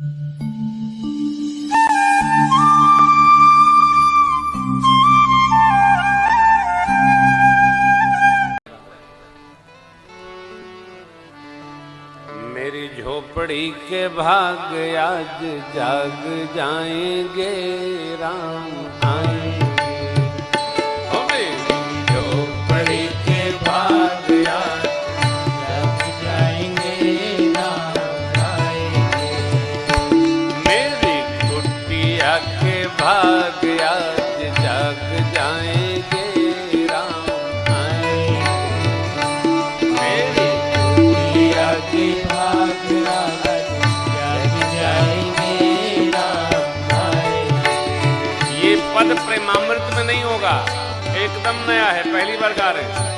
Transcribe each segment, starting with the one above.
मेरी झोपड़ी के भाग आज जाग जाएँगे राम आएँगे। एकदम नया है पहली बार गा रहे हैं।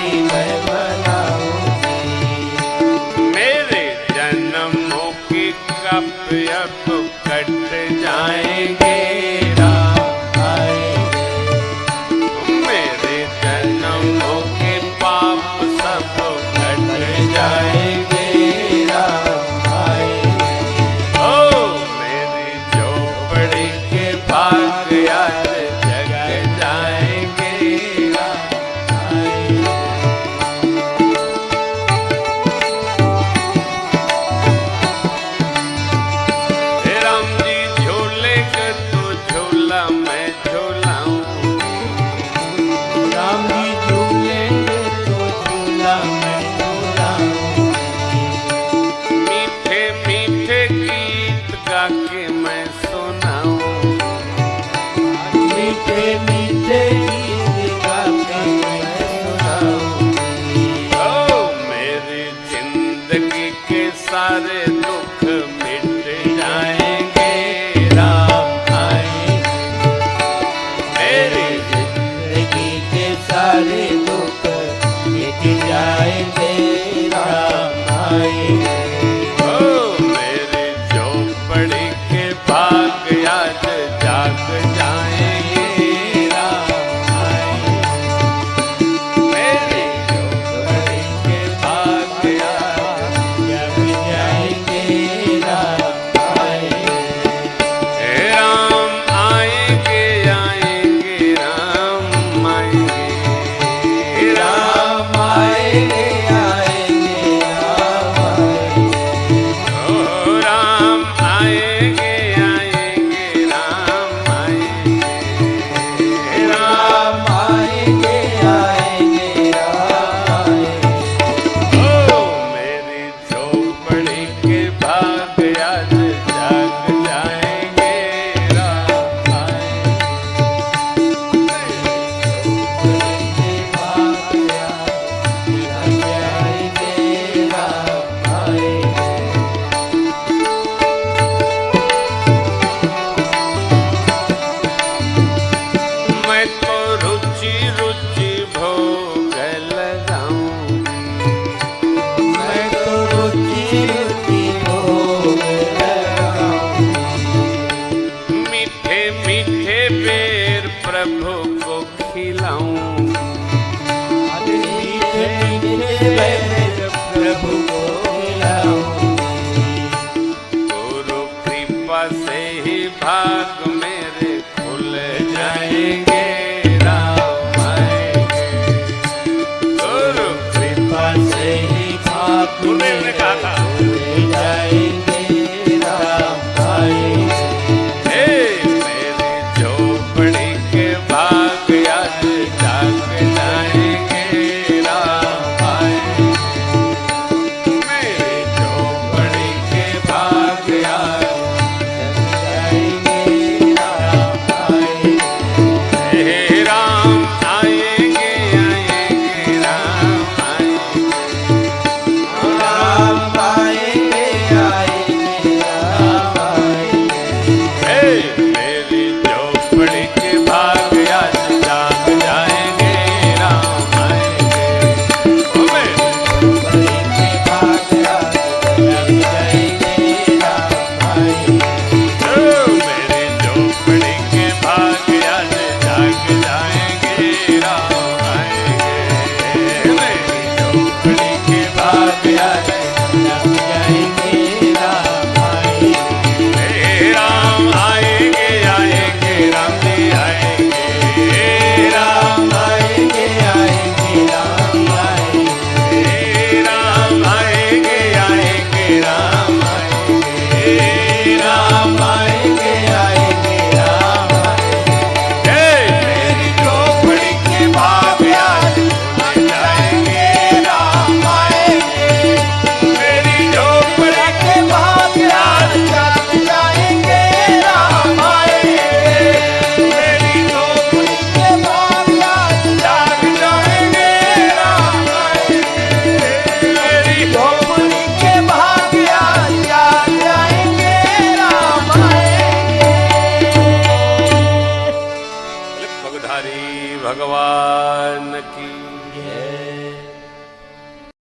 के मैं सुनाऊं। मीठे मीठे मीठे yeah.